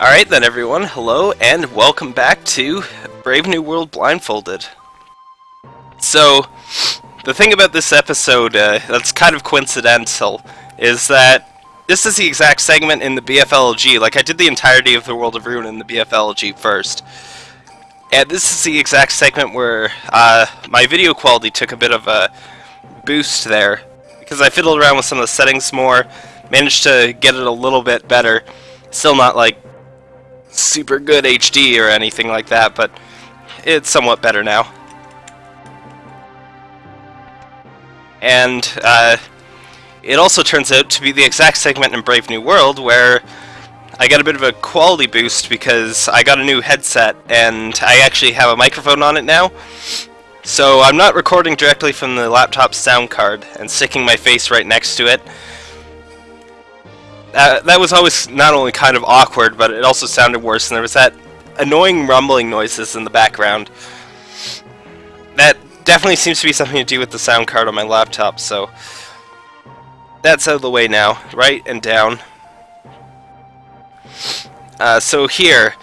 Alright then everyone, hello and welcome back to Brave New World Blindfolded. So, the thing about this episode uh, that's kind of coincidental is that this is the exact segment in the BFLG, like I did the entirety of the World of Ruin in the BFLG first. And this is the exact segment where uh, my video quality took a bit of a boost there, because I fiddled around with some of the settings more, managed to get it a little bit better, still not like super good HD or anything like that, but it's somewhat better now. And uh, it also turns out to be the exact segment in Brave New World where I got a bit of a quality boost because I got a new headset and I actually have a microphone on it now. So I'm not recording directly from the laptop sound card and sticking my face right next to it. Uh, that was always not only kind of awkward, but it also sounded worse, and there was that annoying rumbling noises in the background. That definitely seems to be something to do with the sound card on my laptop, so that's out of the way now. Right and down. Uh, so here,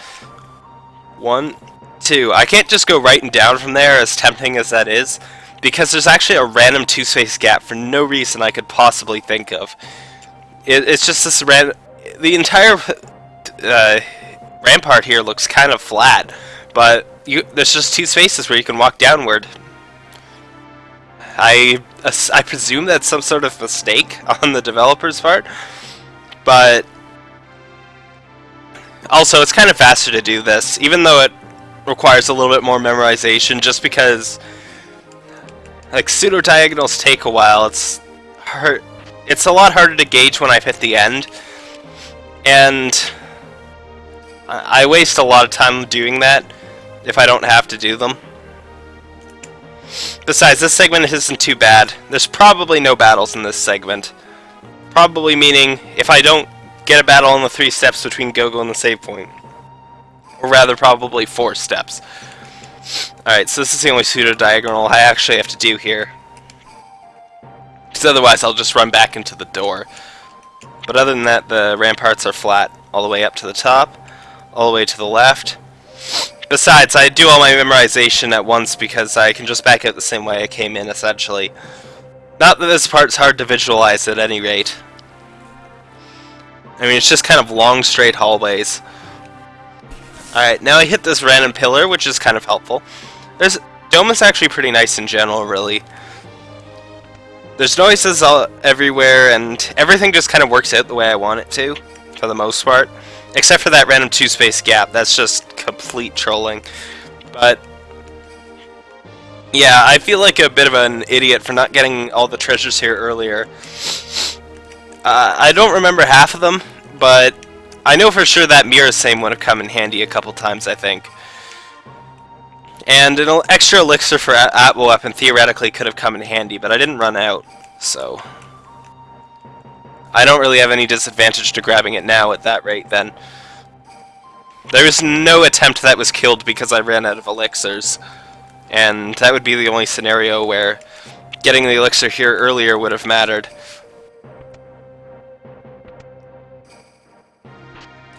one, two. I can't just go right and down from there, as tempting as that is, because there's actually a random two-space gap for no reason I could possibly think of. It, it's just this ran. The entire uh, rampart here looks kind of flat, but you, there's just two spaces where you can walk downward. I I presume that's some sort of mistake on the developer's part, but also it's kind of faster to do this, even though it requires a little bit more memorization, just because like pseudo diagonals take a while. It's hard it's a lot harder to gauge when I've hit the end, and I waste a lot of time doing that if I don't have to do them. Besides, this segment isn't too bad. There's probably no battles in this segment. Probably meaning if I don't get a battle in the three steps between Gogo and the save point. Or rather, probably four steps. Alright, so this is the only pseudo-diagonal I actually have to do here. Because otherwise I'll just run back into the door. But other than that, the ramparts are flat all the way up to the top, all the way to the left. Besides, I do all my memorization at once because I can just back out the same way I came in, essentially. Not that this part's hard to visualize at any rate. I mean, it's just kind of long, straight hallways. Alright, now I hit this random pillar, which is kind of helpful. There's Dome is actually pretty nice in general, really. There's noises all everywhere, and everything just kind of works out the way I want it to, for the most part. Except for that random two-space gap, that's just complete trolling. But, yeah, I feel like a bit of an idiot for not getting all the treasures here earlier. Uh, I don't remember half of them, but I know for sure that Murasame would have come in handy a couple times, I think. And an extra elixir for Atma Weapon theoretically could have come in handy, but I didn't run out, so... I don't really have any disadvantage to grabbing it now at that rate, then. There was no attempt that was killed because I ran out of elixirs. And that would be the only scenario where getting the elixir here earlier would have mattered.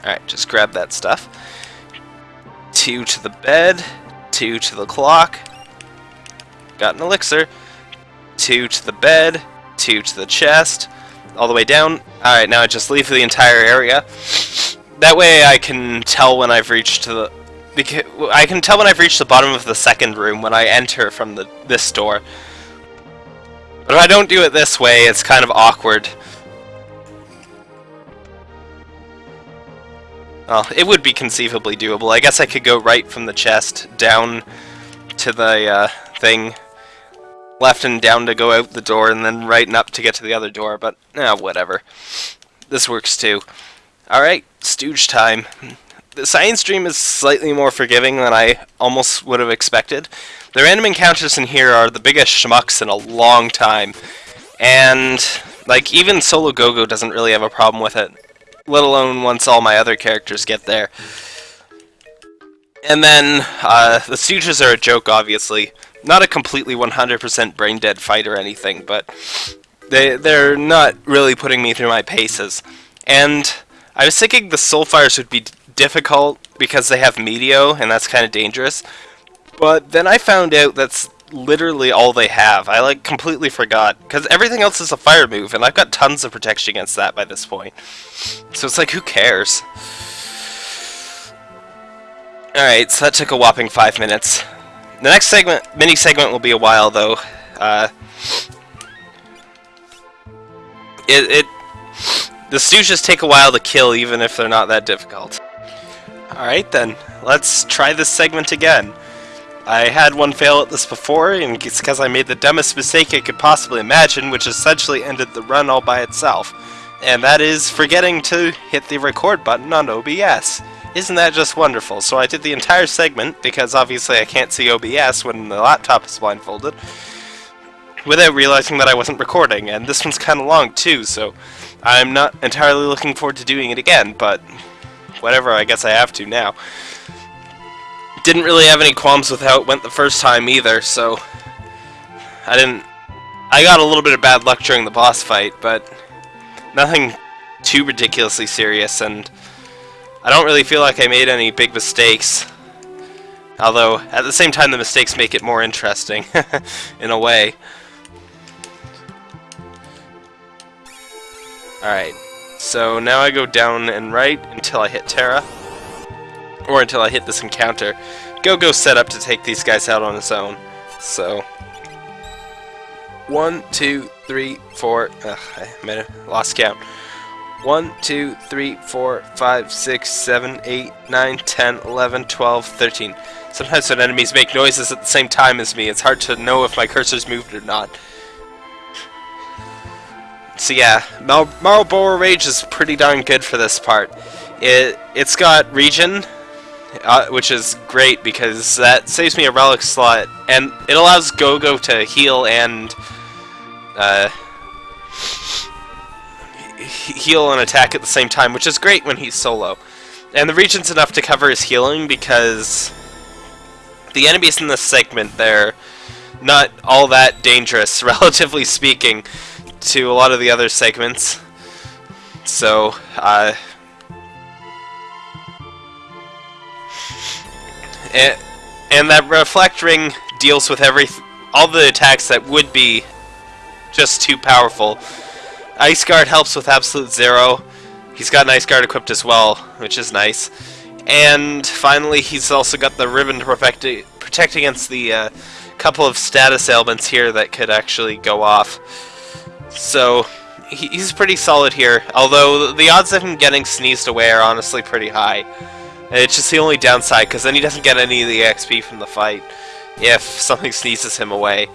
Alright, just grab that stuff. Two to the bed two to the clock, got an elixir, two to the bed, two to the chest, all the way down. Alright, now I just leave the entire area. That way I can tell when I've reached the... I can tell when I've reached the bottom of the second room when I enter from the this door. But if I don't do it this way, it's kind of awkward. Well, it would be conceivably doable. I guess I could go right from the chest down to the uh, thing, left and down to go out the door, and then right and up to get to the other door, but eh, whatever. This works too. Alright, stooge time. The Cyan's dream is slightly more forgiving than I almost would have expected. The random encounters in here are the biggest schmucks in a long time. And, like, even Solo Gogo doesn't really have a problem with it let alone once all my other characters get there. And then, uh, the Stooges are a joke, obviously. Not a completely 100% brain-dead fight or anything, but they, they're not really putting me through my paces. And I was thinking the Soulfires would be difficult because they have Meteo, and that's kind of dangerous. But then I found out that's literally all they have. I like completely forgot because everything else is a fire move, and I've got tons of protection against that by this point. So it's like, who cares? Alright, so that took a whopping five minutes. The next segment, mini segment will be a while though. Uh, it, it, the stooges take a while to kill even if they're not that difficult. Alright then, let's try this segment again. I had one fail at this before, and it's because I made the dumbest mistake I could possibly imagine, which essentially ended the run all by itself. And that is forgetting to hit the record button on OBS. Isn't that just wonderful? So I did the entire segment, because obviously I can't see OBS when the laptop is blindfolded, without realizing that I wasn't recording, and this one's kind of long too, so I'm not entirely looking forward to doing it again, but whatever, I guess I have to now. Didn't really have any qualms with how it went the first time either, so I didn't... I got a little bit of bad luck during the boss fight, but nothing too ridiculously serious, and I don't really feel like I made any big mistakes. Although, at the same time, the mistakes make it more interesting, in a way. Alright, so now I go down and right until I hit Terra. Or until I hit this encounter. Go-Go set up to take these guys out on his own. So... One, two, three, four... Ugh, I lost count. 1, 2, 3, 4, 5, 6, 7, 8, 9, 10, 11, 12, 13. Sometimes when enemies make noises at the same time as me, it's hard to know if my cursor's moved or not. So yeah, Mar Marlboro Rage is pretty darn good for this part. It, it's got regen, uh, which is great because that saves me a relic slot, and it allows Go-Go to heal and uh, heal and attack at the same time, which is great when he's solo. And the regen's enough to cover his healing because the enemies in this segment, they're not all that dangerous, relatively speaking, to a lot of the other segments. So, uh... And, and that reflect ring deals with every all the attacks that would be just too powerful Ice Guard helps with Absolute Zero. He's got an Ice Guard equipped as well, which is nice. And finally, he's also got the ribbon to protect, protect against the uh, couple of status ailments here that could actually go off. So, he's pretty solid here, although the odds of him getting sneezed away are honestly pretty high. It's just the only downside, because then he doesn't get any of the XP from the fight if something sneezes him away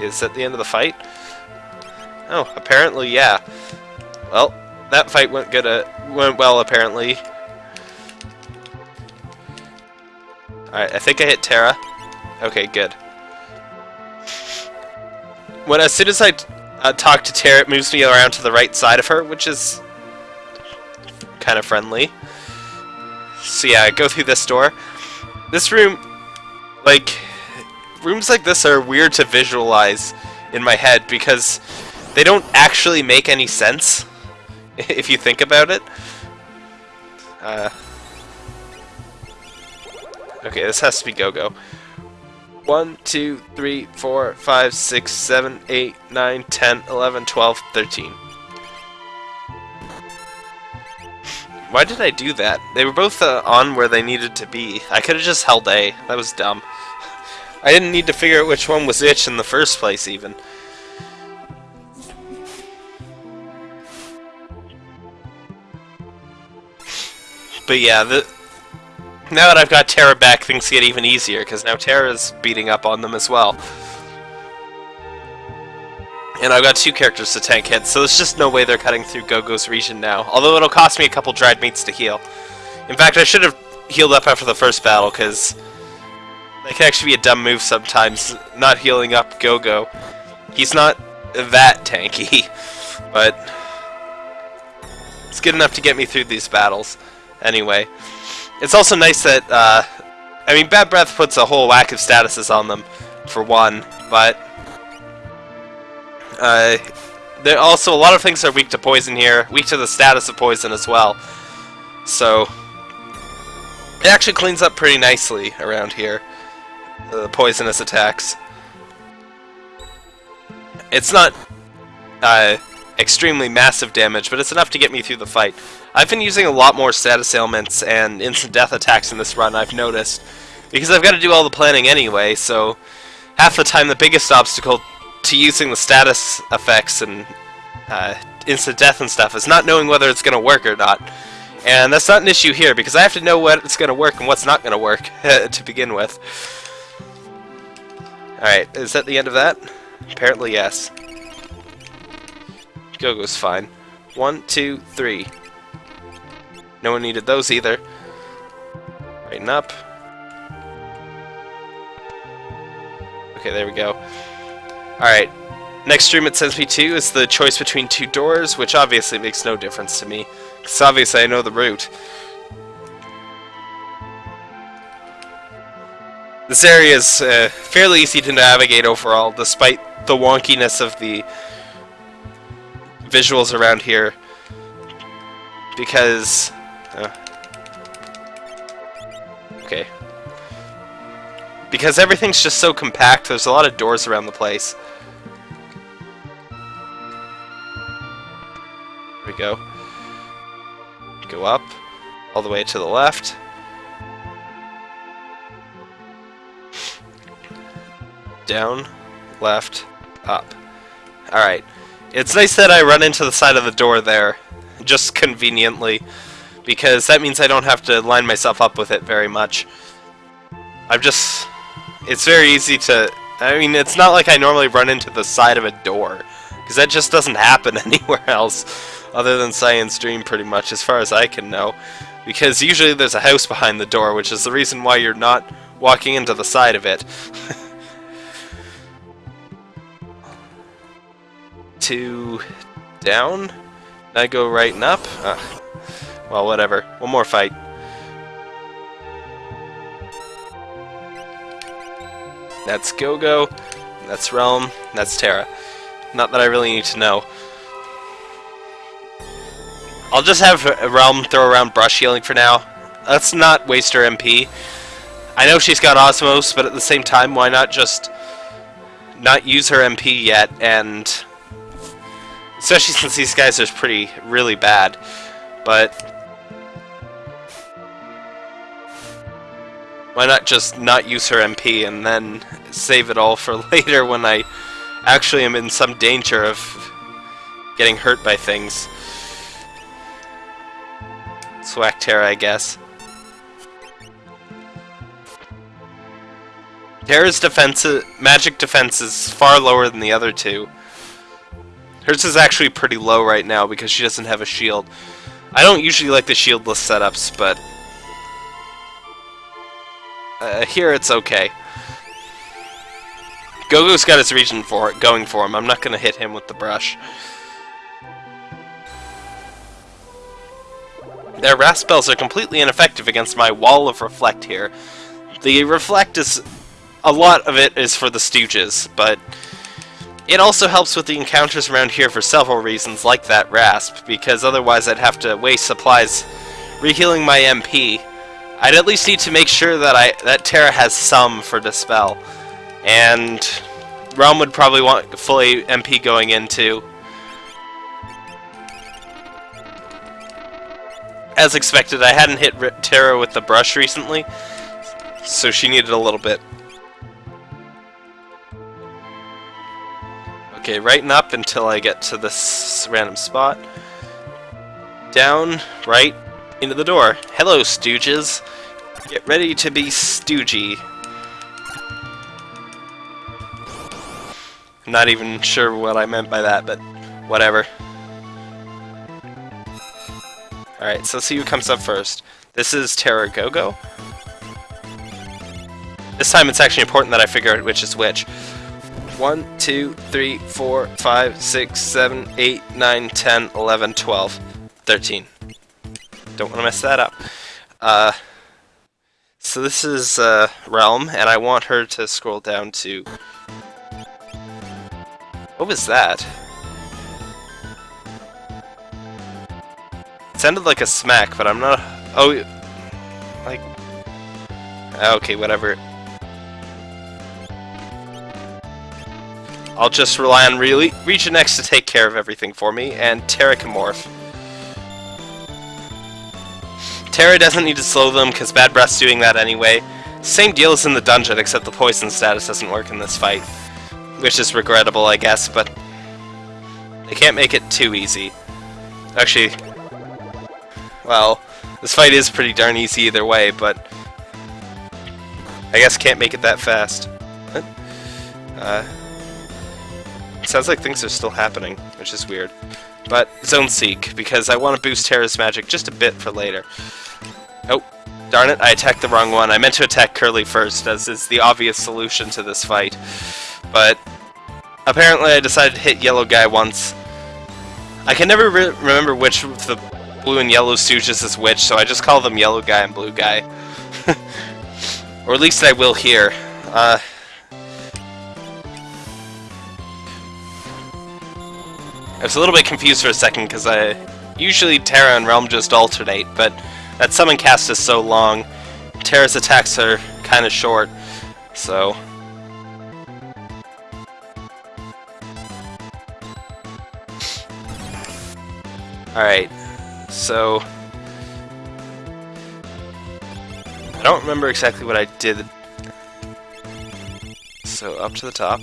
is that the end of the fight? Oh, apparently, yeah. Well, that fight went good. Uh, went well, apparently. Alright, I think I hit Terra. Okay, good. When as soon as I uh, talk to Terra, it moves me around to the right side of her, which is kind of friendly. So yeah, I go through this door. This room, like, rooms like this are weird to visualize in my head because they don't actually make any sense if you think about it. Uh, okay, this has to be Go-Go. 1, 2, 3, 4, 5, 6, 7, 8, 9, 10, 11, 12, 13. Why did I do that? They were both uh, on where they needed to be. I could have just held A. That was dumb. I didn't need to figure out which one was which in the first place, even. But yeah, the, now that I've got Terra back, things get even easier, because now Terra's beating up on them as well. And I've got two characters to tank hits, so there's just no way they're cutting through Go-Go's regen now. Although it'll cost me a couple dried meats to heal. In fact, I should have healed up after the first battle, because that can actually be a dumb move sometimes, not healing up Go-Go. He's not that tanky, but it's good enough to get me through these battles. Anyway, it's also nice that, uh, I mean, Bad Breath puts a whole whack of statuses on them, for one, but uh, there also a lot of things are weak to poison here, weak to the status of poison as well. So it actually cleans up pretty nicely around here, the poisonous attacks. It's not uh, extremely massive damage, but it's enough to get me through the fight. I've been using a lot more status ailments and instant death attacks in this run, I've noticed, because I've got to do all the planning anyway, so half the time the biggest obstacle to using the status effects and uh, instant death and stuff is not knowing whether it's going to work or not. And that's not an issue here, because I have to know what's going to work and what's not going to work to begin with. Alright, is that the end of that? Apparently yes. Go-Go's fine. One, two, three. No one needed those either. Brighten up. Okay, there we go. Alright. Next stream it sends me to is the choice between two doors, which obviously makes no difference to me. Because obviously I know the route. This area is uh, fairly easy to navigate overall, despite the wonkiness of the visuals around here. Because... Uh, okay. Because everything's just so compact, there's a lot of doors around the place. We go. Go up, all the way to the left. Down, left, up. Alright. It's nice that I run into the side of the door there, just conveniently, because that means I don't have to line myself up with it very much. I've just... It's very easy to... I mean, it's not like I normally run into the side of a door, because that just doesn't happen anywhere else, other than Cyan's Dream pretty much, as far as I can know. Because usually there's a house behind the door, which is the reason why you're not walking into the side of it. Two down? I go right and up? Uh, well, whatever. One more fight. That's Go-Go, that's Relm, that's Terra. Not that I really need to know. I'll just have Relm throw around brush healing for now. Let's not waste her MP. I know she's got Osmose, but at the same time, why not just not use her MP yet, and... Especially since these guys are pretty, really bad. But... Why not just not use her MP and then save it all for later when I actually am in some danger of getting hurt by things. Swag Terra, I guess. Terra's defense, magic defense is far lower than the other two. Hers is actually pretty low right now because she doesn't have a shield. I don't usually like the shieldless setups, but uh, here it's okay. Gogo's got his regen for it, going for him. I'm not going to hit him with the brush. Their Rasp spells are completely ineffective against my wall of reflect here. The reflect is... A lot of it is for the stooges, but... It also helps with the encounters around here for several reasons, like that rasp, because otherwise I'd have to waste supplies rehealing my MP. I'd at least need to make sure that I that Terra has some for Dispel. And Relm would probably want fully MP going into. As expected, I hadn't hit Terra with the brush recently, so she needed a little bit. Okay, right and up until I get to this random spot. Down, right, into the door. Hello, stooges. Get ready to be stoogey. I'm not even sure what I meant by that, but whatever. Alright, so let's see who comes up first. This is Terra Gogo. This time it's actually important that I figure out which is which. 1, 2, 3, 4, 5, 6, 7, 8, 9, 10, 11, 12, 13. Don't want to mess that up. Uh, so this is uh, Relm, and I want her to scroll down to... What was that? It sounded like a smack, but I'm not... Oh, like... Okay, whatever. I'll just rely on really Regen X to take care of everything for me, and Terra can morph. Terra doesn't need to slow them, because Bad Breath's doing that anyway. Same deal as in the dungeon, except the poison status doesn't work in this fight. Which is regrettable, I guess, but... They can't make it too easy. Actually... Well, this fight is pretty darn easy either way, but... I guess can't make it that fast. Uh... Sounds like things are still happening, which is weird. But Zone Seek, because I want to boost Terra's magic just a bit for later. Oh, darn it, I attacked the wrong one. I meant to attack Curly first, as is the obvious solution to this fight. But apparently I decided to hit Yellow Guy once. I can never re remember which of the Blue and Yellow Stooges is witch. so I just call them Yellow Guy and Blue Guy. or at least I will here. Uh, I was a little bit confused for a second because I usually Terra and Relm just alternate, but that summon cast is so long, Terra's attacks are kind of short, so. Alright, so. I don't remember exactly what I did. So, up to the top.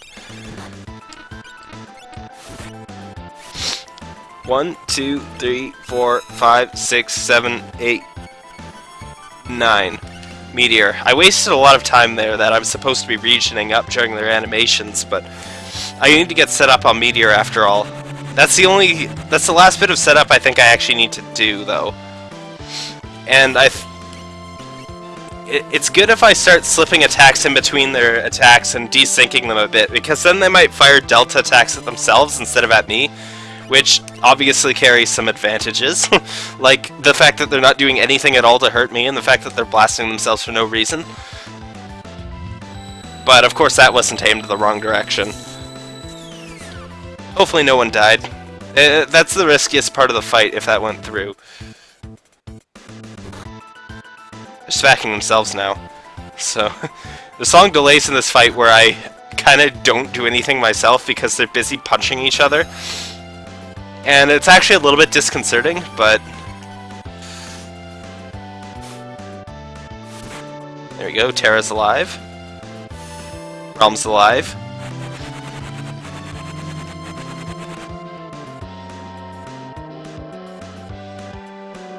One, two, three, four, five, six, seven, eight, nine. Meteor. I wasted a lot of time there that I'm supposed to be regioning up during their animations, but I need to get set up on Meteor after all. That's the only... That's the last bit of setup I think I actually need to do, though. And I... It, it's good if I start slipping attacks in between their attacks and desyncing them a bit, because then they might fire delta attacks at themselves instead of at me, which obviously carries some advantages, like the fact that they're not doing anything at all to hurt me, and the fact that they're blasting themselves for no reason. But of course that wasn't aimed the wrong direction. Hopefully no one died. Uh, that's the riskiest part of the fight if that went through. They're smacking themselves now. So, the song delays in this fight where I kind of don't do anything myself because they're busy punching each other. And it's actually a little bit disconcerting, but... There we go, Terra's alive. Relm's alive.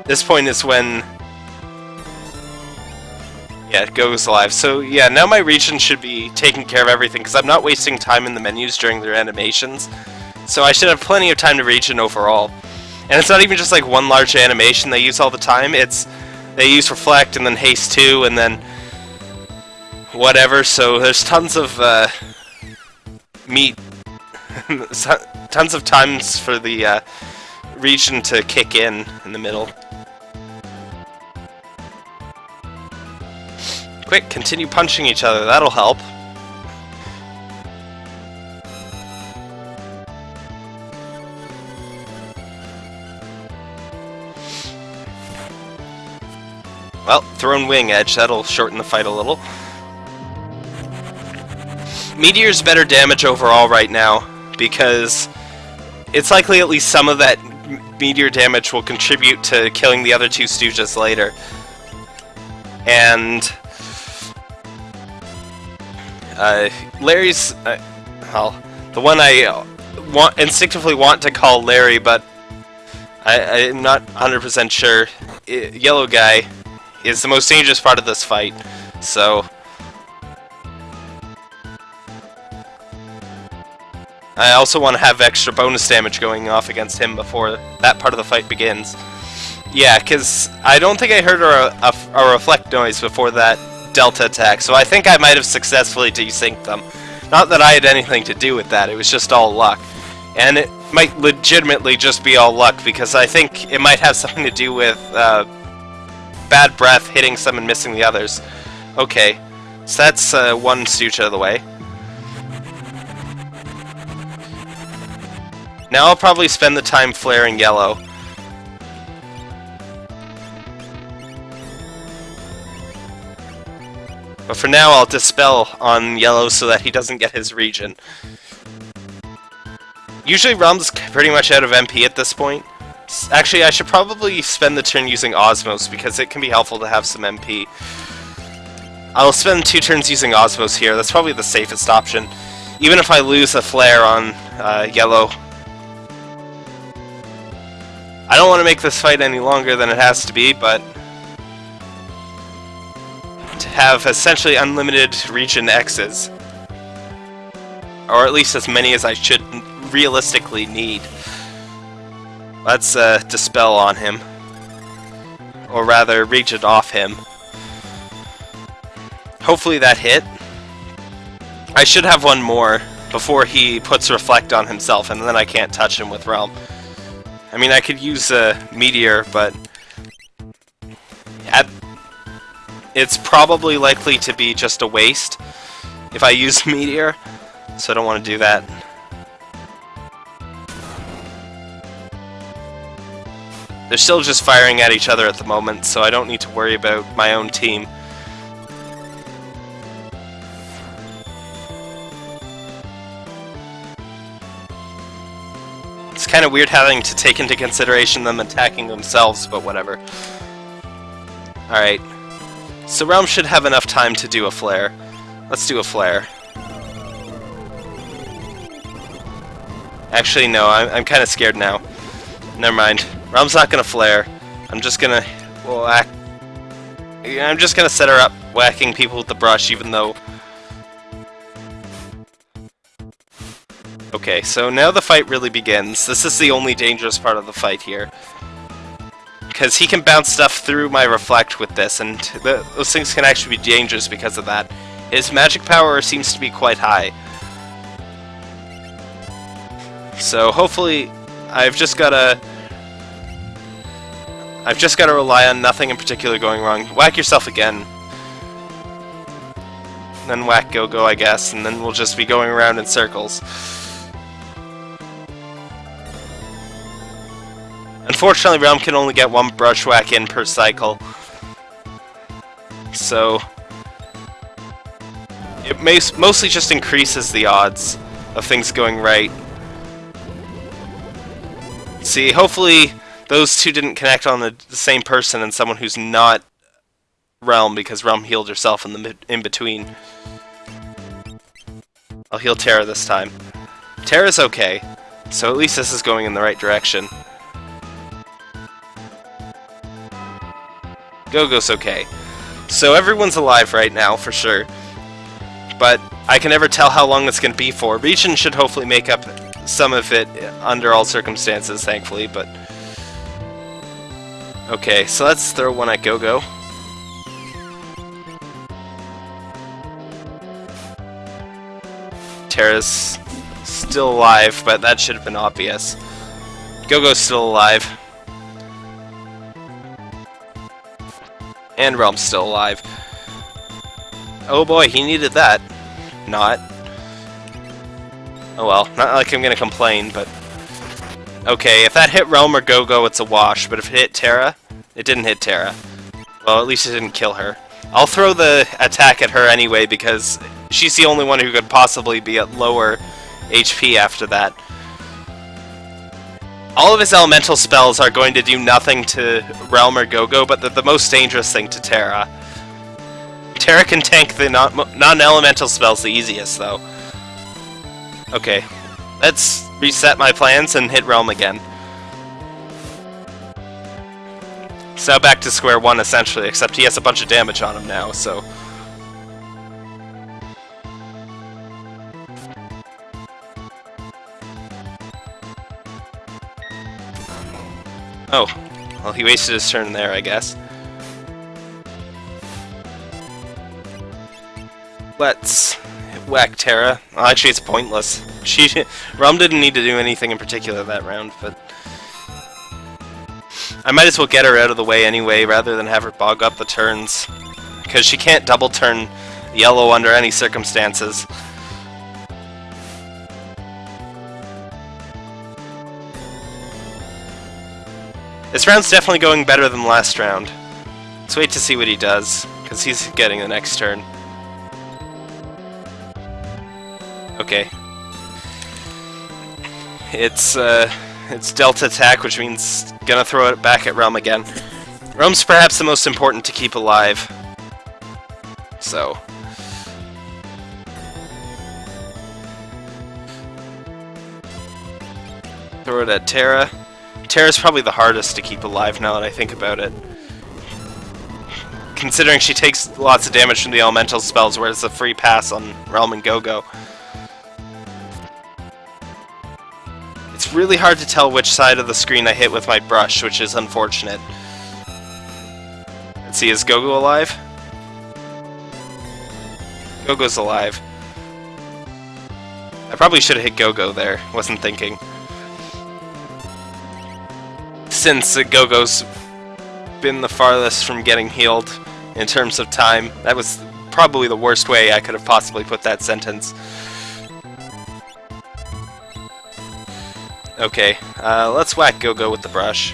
This point is when... Yeah, it goes live. So yeah, now my regen should be taking care of everything, because I'm not wasting time in the menus during their animations. So I should have plenty of time to regen overall. And it's not even just like one large animation they use all the time, it's they use Reflect and then Haste 2 and then whatever, so there's tons of uh, meat, tons of times for the uh, regen to kick in in the middle. Quick, continue punching each other, that'll help. Well, thrown wing edge, that'll shorten the fight a little. Meteor's better damage overall right now, because it's likely at least some of that meteor damage will contribute to killing the other two Stooges later. And... Uh, Larry's... Uh, well, the one I want instinctively want to call Larry, but I, I'm not 100% sure. I, yellow guy is the most dangerous part of this fight, so... I also want to have extra bonus damage going off against him before that part of the fight begins. Yeah, because I don't think I heard a, a, a, reflect noise before that Delta attack, so I think I might have successfully desynced them. Not that I had anything to do with that, it was just all luck. And it might legitimately just be all luck, because I think it might have something to do with uh, bad breath hitting some and missing the others. Okay, so that's uh, one stooge out of the way. Now I'll probably spend the time flaring yellow. But for now, I'll Dispel on Yellow so that he doesn't get his regen. Usually Relm's pretty much out of MP at this point. Actually, I should probably spend the turn using Osmose because it can be helpful to have some MP. I'll spend two turns using Osmose here. That's probably the safest option. Even if I lose a flare on uh, yellow. I don't want to make this fight any longer than it has to be, but have essentially unlimited regen X's. Or at least as many as I should realistically need. Let's uh, Dispel on him. Or rather, it off him. Hopefully that hit. I should have one more before he puts Reflect on himself, and then I can't touch him with Relm. I mean, I could use a Meteor, but... it's probably likely to be just a waste if I use Meteor, so I don't want to do that. They're still just firing at each other at the moment, so I don't need to worry about my own team. It's kind of weird having to take into consideration them attacking themselves, but whatever. Alright. So Relm should have enough time to do a flare. Let's do a flare. Actually, no, I'm, I'm kind of scared now. Never mind. Relm's not gonna flare. I'm just gonna whack. I'm just gonna set her up whacking people with the brush, even though. Okay, so now the fight really begins. This is the only dangerous part of the fight here. Because he can bounce stuff through my reflect with this, and those things can actually be dangerous because of that. His magic power seems to be quite high. So hopefully, I've just gotta I've just got to rely on nothing in particular going wrong. Whack yourself again. Then whack Go-Go, I guess, and then we'll just be going around in circles. Unfortunately, Relm can only get one brush whack in per cycle. So... It mostly just increases the odds of things going right. See, hopefully those two didn't connect on the, the same person and someone who's not Relm because Relm healed herself in the in between. I'll heal Terra this time. Terra's okay, so at least this is going in the right direction. Go-Go's okay. So everyone's alive right now, for sure. But I can never tell how long it's going to be for. Regen should hopefully make up some of it under all circumstances, thankfully, but... Okay, so let's throw one at Go-Go. Terra's still alive, but that should have been obvious. Go-Go's still alive. And Relm's still alive. Oh boy, he needed that. Not. Oh well, not like I'm gonna complain, but... Okay, if that hit Relm or Go-Go, it's a wash, but if it hit Terra, it didn't hit Terra. Well, at least it didn't kill her. I'll throw the attack at her anyway, because she's the only one who could possibly be at lower HP after that. All of his elemental spells are going to do nothing to Relm or Go-Go, but they're the most dangerous thing to Terra. Terra can tank the non-elemental spells the easiest, though. Okay, let's reset my plans and hit Relm again. So back to square one, essentially, except he has a bunch of damage on him now, so... Oh. Well, he wasted his turn there, I guess. Let's whack Terra. Actually, it's pointless. She, Relm didn't need to do anything in particular that round, but... I might as well get her out of the way anyway, rather than have her bog up the turns. Because she can't double turn yellow under any circumstances. This round's definitely going better than last round. Let's wait to see what he does, because he's getting the next turn. Okay. It's, uh, it's Delta attack, which means gonna throw it back at Relm again. Relm's perhaps the most important to keep alive. So, Throw it at Terra. Terra's probably the hardest to keep alive now that I think about it. Considering she takes lots of damage from the elemental spells, whereas it's a free pass on Relm and Go-Go. It's really hard to tell which side of the screen I hit with my brush, which is unfortunate. Let's see, is Gogo -Go alive? Go-Go's alive. I probably should have hit Gogo -Go there, wasn't thinking since Go-Go's been the farthest from getting healed in terms of time. That was probably the worst way I could have possibly put that sentence. Okay, uh, let's whack Go-Go with the brush.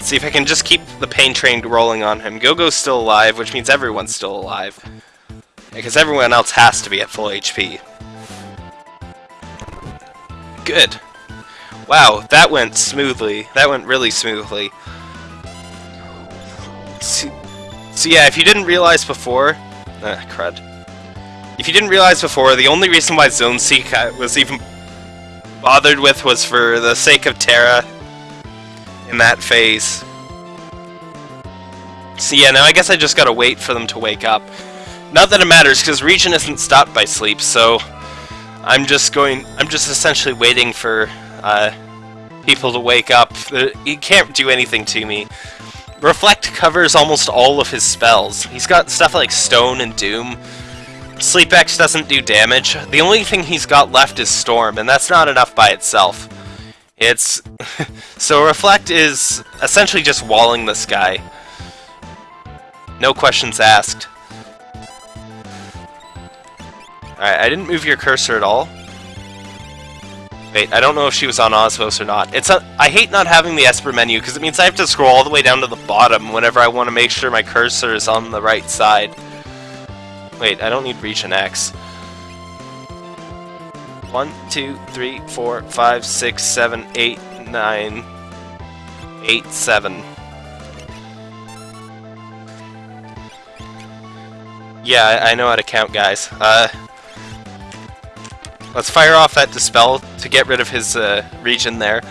see if I can just keep the pain train rolling on him. Go-Go's still alive, which means everyone's still alive. Because everyone else has to be at full HP. Good. Wow, that went smoothly. That went really smoothly. So, so yeah, if you didn't realize before... Ah, crud. If you didn't realize before, the only reason why Zone Seek was even bothered with was for the sake of Terra in that phase. So yeah, now I guess I just gotta wait for them to wake up. Not that it matters, because Regen isn't stopped by sleep, so I'm just going, I'm just essentially waiting for uh, people to wake up. He can't do anything to me. Reflect covers almost all of his spells. He's got stuff like Stone and Doom. Sleep X doesn't do damage. The only thing he's got left is Storm, and that's not enough by itself. It's... so Reflect is essentially just walling this guy. No questions asked. Alright, I didn't move your cursor at all. Wait, I don't know if she was on Osmose or not. It's a, I hate not having the Esper menu, because it means I have to scroll all the way down to the bottom whenever I want to make sure my cursor is on the right side. Wait, I don't need Regen X. One, two, three, four, five, six, seven, eight, nine, eight, seven. Yeah, I, I know how to count, guys. Uh, Let's fire off that Dispel to get rid of his uh, regen there.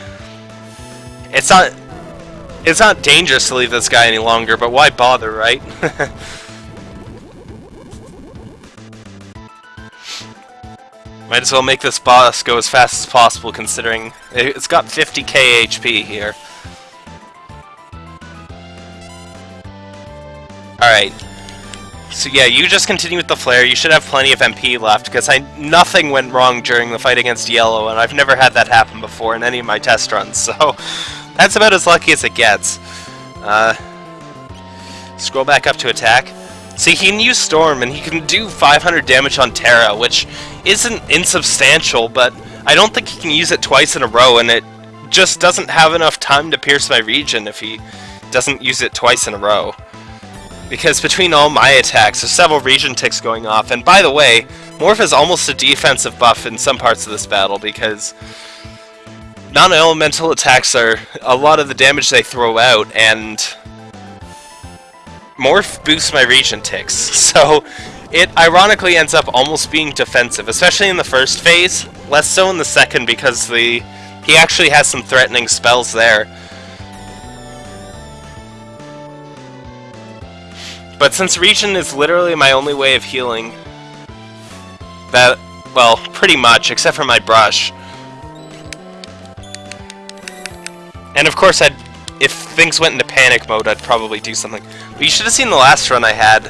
It's not... It's not dangerous to leave this guy any longer, but why bother, right? Might as well make this boss go as fast as possible, considering it's got 50k HP here. Alright, so yeah, you just continue with the flare. You should have plenty of MP left, because I nothing went wrong during the fight against Yellow, and I've never had that happen before in any of my test runs, so that's about as lucky as it gets. Uh, scroll back up to attack. See, he can use Storm, and he can do 500 damage on Terra, which isn't insubstantial, but I don't think he can use it twice in a row, and it just doesn't have enough time to pierce my regen if he doesn't use it twice in a row. Because between all my attacks, there's several regen ticks going off. And by the way, Morph is almost a defensive buff in some parts of this battle because non-elemental attacks are a lot of the damage they throw out, and Morph boosts my regen ticks. So it ironically ends up almost being defensive, especially in the first phase. Less so in the second because the he actually has some threatening spells there. But since Regen is literally my only way of healing, that, well, pretty much, except for my brush. And of course, I'd, if things went into panic mode, I'd probably do something. But you should have seen the last run I had.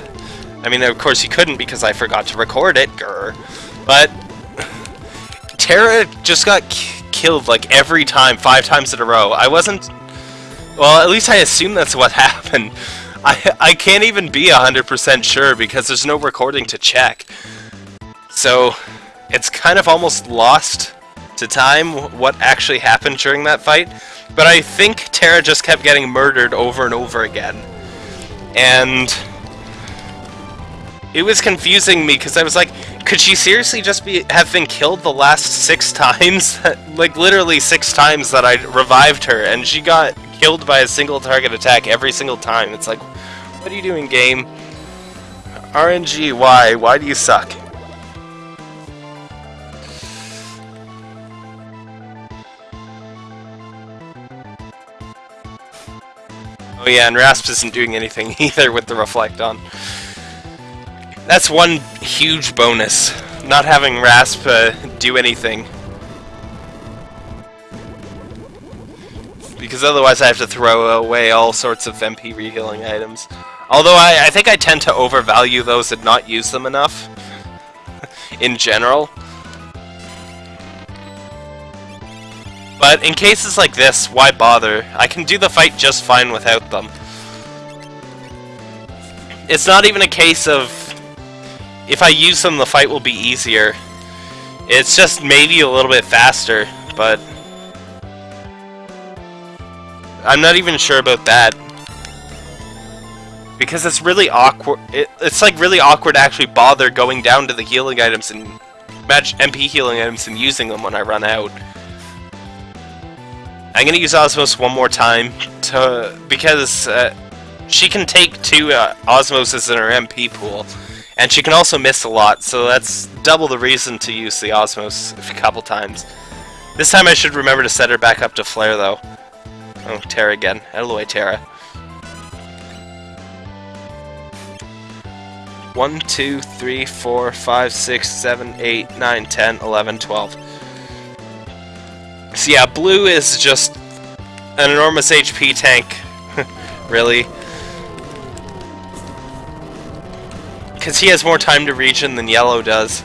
I mean, of course you couldn't because I forgot to record it, grr. But, Terra just got killed like every time, five times in a row. I wasn't, well, at least I assume that's what happened. I, I can't even be 100% sure because there's no recording to check. So, it's kind of almost lost to time what actually happened during that fight. But I think Terra just kept getting murdered over and over again. And... it was confusing me because I was like, could she seriously just be have been killed the last six times? like literally six times that I revived her, and she got killed by a single target attack every single time. It's like, what are you doing, game? RNG, why? Why do you suck? Oh yeah, and Rasp isn't doing anything either with the Reflect on. That's one huge bonus, not having Rasp uh, do anything. Because otherwise I have to throw away all sorts of MP rehealing items. Although I, I think I tend to overvalue those and not use them enough. in general. But in cases like this, why bother? I can do the fight just fine without them. It's not even a case of if I use them, the fight will be easier. It's just maybe a little bit faster, but I'm not even sure about that. Because it's really awkward. It, it's like really awkward to actually bother going down to the healing items and match MP healing items and using them when I run out. I'm gonna use Osmose one more time to because uh, she can take two uh, Osmoses in her MP pool. And she can also miss a lot, so that's double the reason to use the Osmose a couple times. This time I should remember to set her back up to Flare, though. Oh, Terra again. Out of the way, Terra. 1, 2, 3, 4, 5, 6, 7, 8, 9, 10, 11, 12. So yeah, Blue is just an enormous HP tank. really. Because he has more time to regen than Yellow does.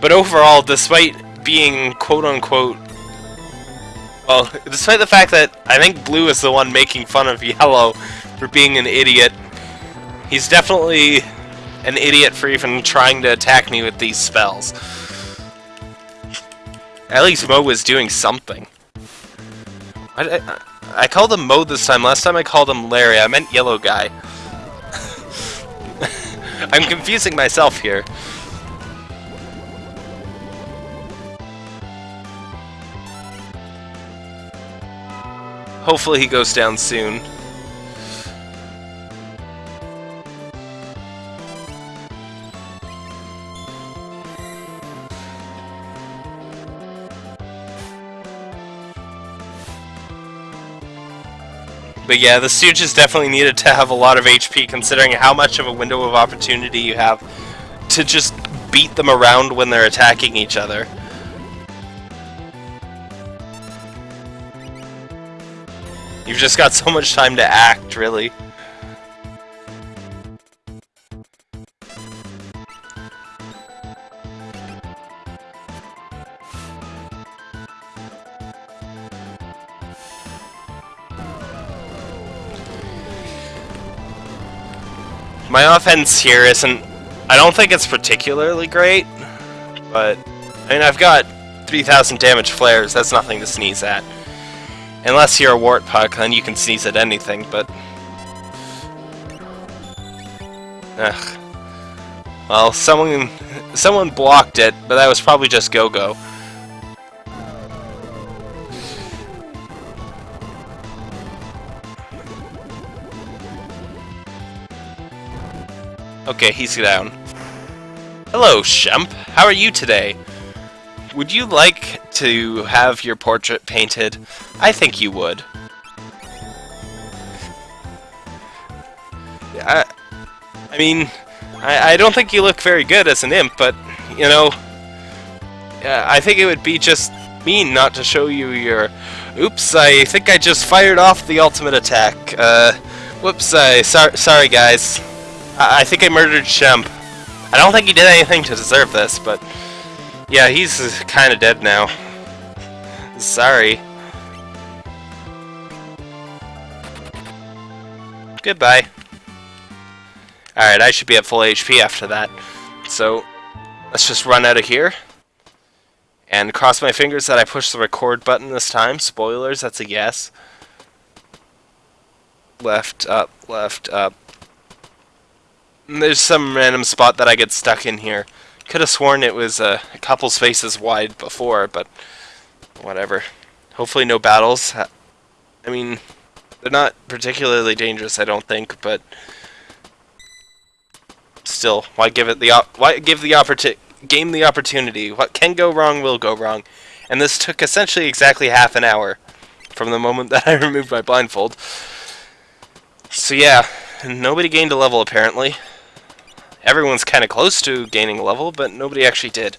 But overall, despite being quote-unquote... Well, despite the fact that I think Blue is the one making fun of Yellow for being an idiot, he's definitely an idiot for even trying to attack me with these spells. At least Moe was doing something. I, I, I called him Moe this time. Last time I called him Larry. I meant Yellow Guy. I'm confusing myself here. Hopefully he goes down soon. But yeah, the Stooges definitely needed to have a lot of HP considering how much of a window of opportunity you have to just beat them around when they're attacking each other. You've just got so much time to act, really. My offense here isn't... I don't think it's particularly great, but... I mean, I've got 3,000 damage flares, that's nothing to sneeze at. Unless you're a Wartpuck, then you can sneeze at anything, but... Ugh. Well, someone... Someone blocked it, but that was probably just Go-Go. Okay, he's down. Hello, Shemp. How are you today? Would you like to have your portrait painted? I think you would. I, I mean, I, I don't think you look very good as an imp, but, you know, I think it would be just mean not to show you your... Oops, I think I just fired off the ultimate attack. Uh, whoops, I... Sor sorry, guys. I, I think I murdered Shemp. I don't think he did anything to deserve this, but... Yeah, he's kind of dead now. Sorry. Goodbye. Alright, I should be at full HP after that. So, let's just run out of here. And cross my fingers that I push the record button this time. Spoilers, that's a yes. Left, up, left, up, There's some random spot that I get stuck in here. Could have sworn it was a couple spaces wide before, but whatever. Hopefully no battles. I mean, they're not particularly dangerous, I don't think, but still, why give it the why give the opportunity game the opportunity? What can go wrong will go wrong, and this took essentially exactly half an hour from the moment that I removed my blindfold. So yeah, nobody gained a level apparently. Everyone's kind of close to gaining a level, but nobody actually did.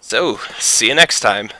So, see you next time.